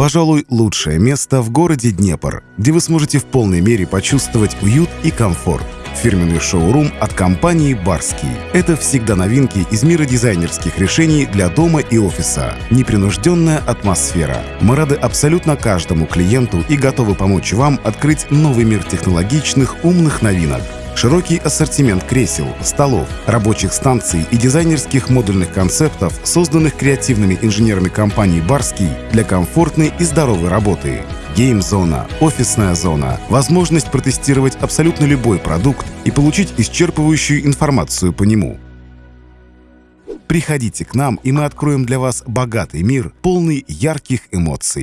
Пожалуй, лучшее место в городе Днепр, где вы сможете в полной мере почувствовать уют и комфорт. Фирменный шоурум от компании «Барский». Это всегда новинки из мира дизайнерских решений для дома и офиса. Непринужденная атмосфера. Мы рады абсолютно каждому клиенту и готовы помочь вам открыть новый мир технологичных умных новинок. Широкий ассортимент кресел, столов, рабочих станций и дизайнерских модульных концептов, созданных креативными инженерами компании «Барский» для комфортной и здоровой работы. Гейм-зона, офисная зона, возможность протестировать абсолютно любой продукт и получить исчерпывающую информацию по нему. Приходите к нам, и мы откроем для вас богатый мир, полный ярких эмоций.